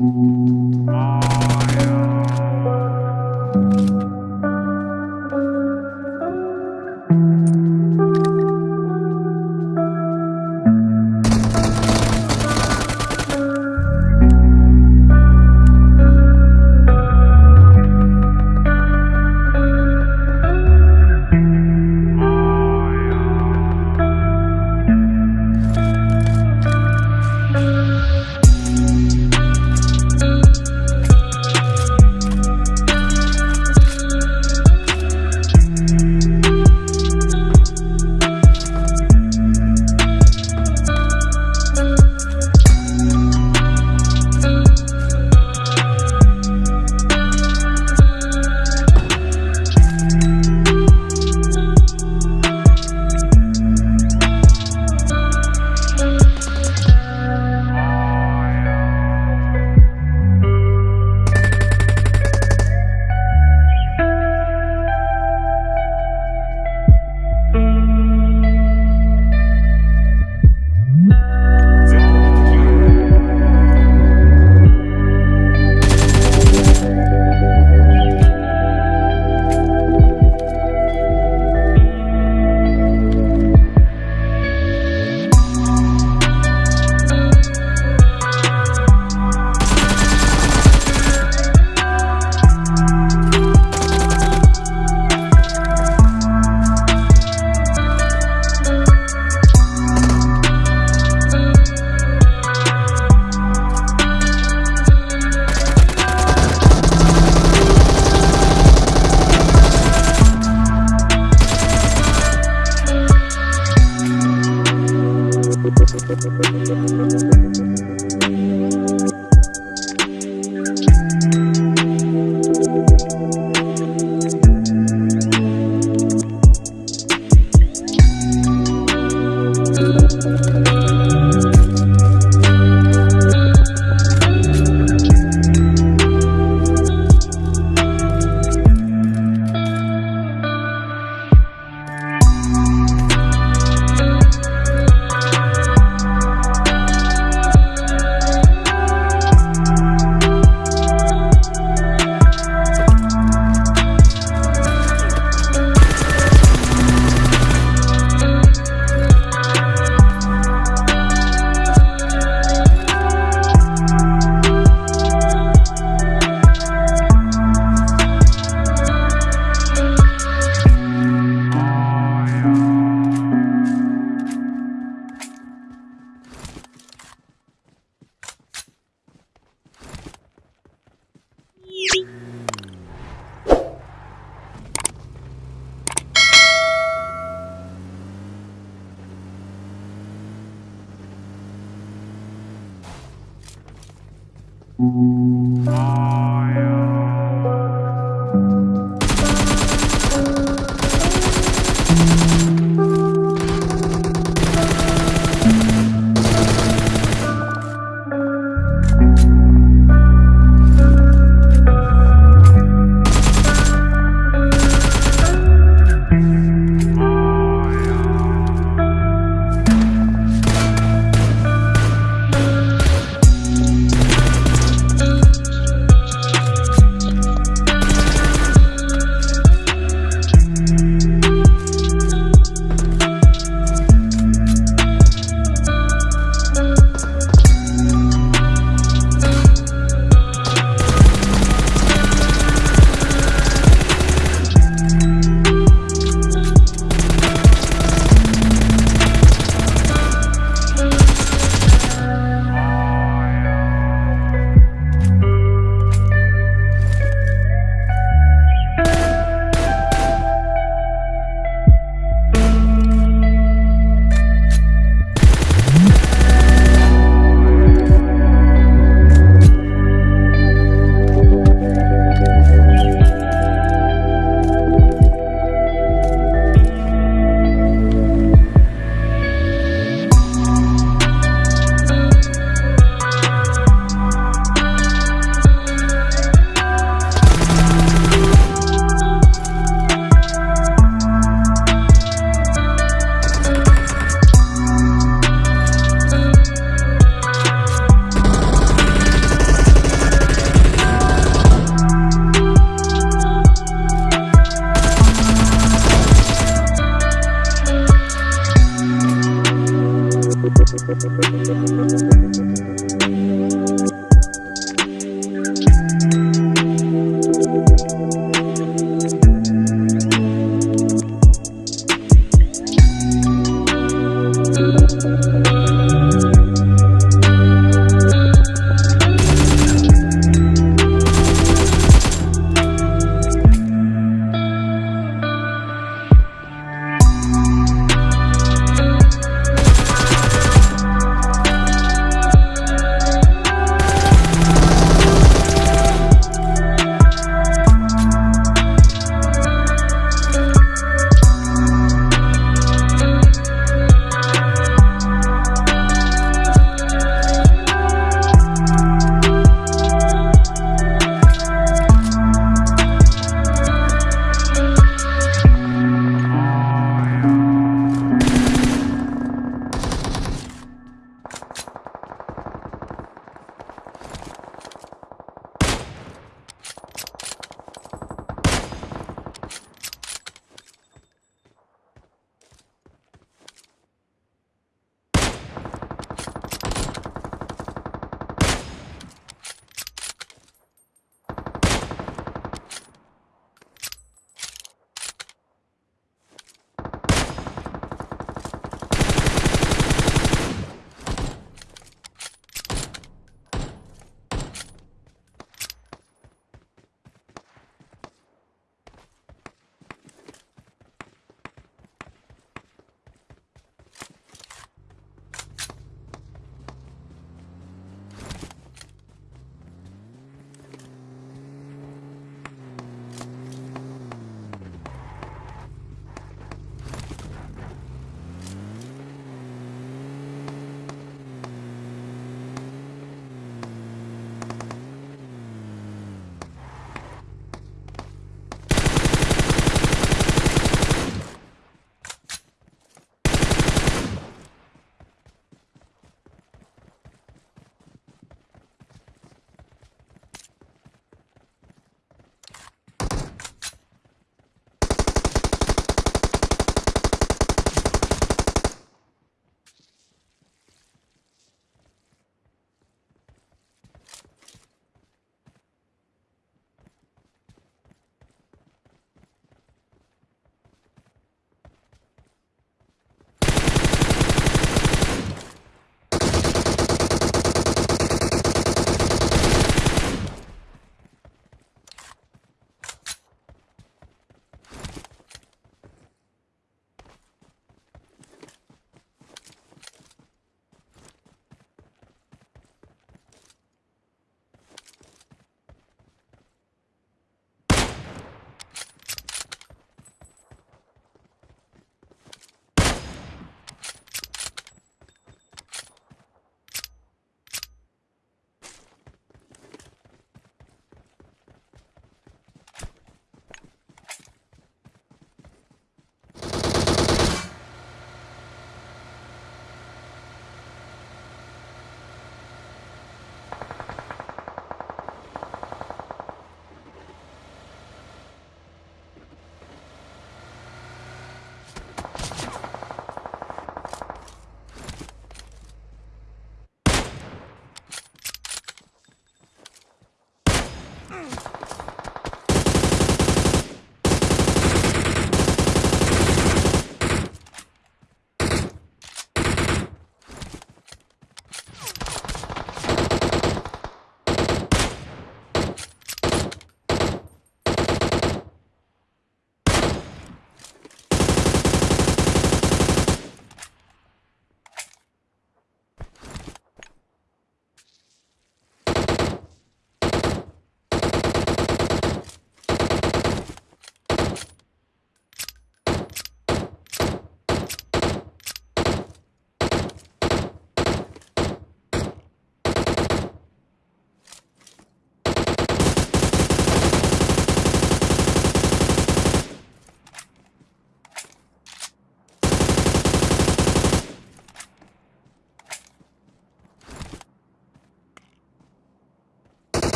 Música Mm-hmm.